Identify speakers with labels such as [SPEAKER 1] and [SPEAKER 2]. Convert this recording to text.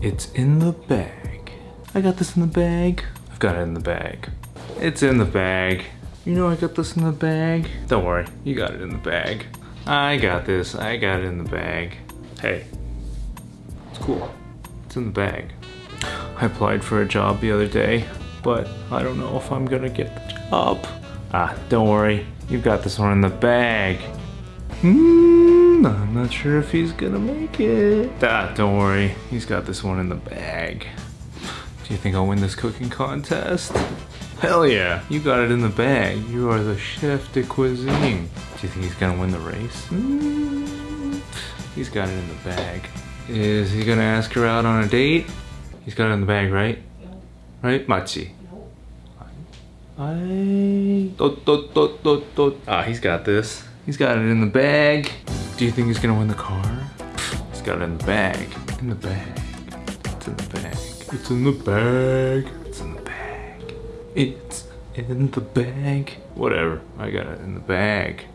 [SPEAKER 1] It's in the bag. I got this in the bag. I've got it in the bag. It's in the bag. You know I got this in the bag. Don't worry, you got it in the bag. I got this, I got it in the bag. Hey, it's cool. It's in the bag. I applied for a job the other day, but I don't know if I'm gonna get the job. Ah, don't worry, you've got this one in the bag. Hmm, I'm not sure if he's gonna make it. Ah, don't worry, he's got this one in the bag. Do you think I'll win this cooking contest? Hell yeah, you got it in the bag. You are the chef de cuisine. Do you think he's gonna win the race? Hmm, he's got it in the bag. Is he gonna ask her out on a date? He's got it in the bag, right? Right? 맞지? I... Ah, he's got this. He's got it in the bag. Do you think he's gonna win the car? He's got it in the bag. In the bag. It's in the bag. It's in the bag. It's in the bag. It's in the bag. Whatever. I got it in the bag.